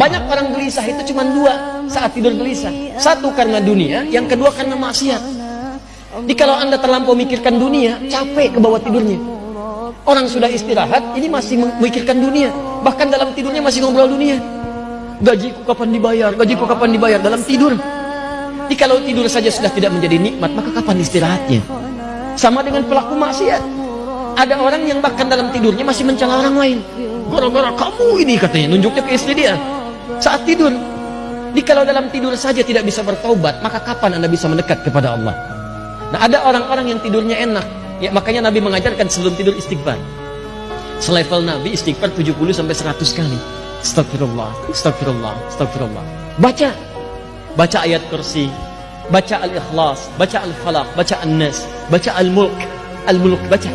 Banyak orang gelisah itu cuma dua saat tidur gelisah. Satu karena dunia, yang kedua karena maksiat. Jadi kalau anda terlampau mikirkan dunia, capek ke bawah tidurnya. Orang sudah istirahat, ini masih memikirkan dunia. Bahkan dalam tidurnya masih ngobrol dunia. Gajiku kapan dibayar, gajiku kapan dibayar, dalam tidur. Jadi kalau tidur saja sudah tidak menjadi nikmat, maka kapan istirahatnya? Sama dengan pelaku maksiat. Ada orang yang bahkan dalam tidurnya masih mencela orang lain. Gara-gara kamu ini katanya, nunjuknya ke istri dia saat tidur. Jadi kalau dalam tidur saja tidak bisa bertobat, maka kapan Anda bisa mendekat kepada Allah? Nah, ada orang-orang yang tidurnya enak. Ya, makanya Nabi mengajarkan sebelum tidur istighfar. Selevel Nabi istighfar 70 sampai 100 kali. Astagfirullah, astagfirullah, astagfirullah. Baca. Baca ayat kursi, baca al-ikhlas, baca al-falaq, baca an-nas, baca al-mulk, al-mulk, baca.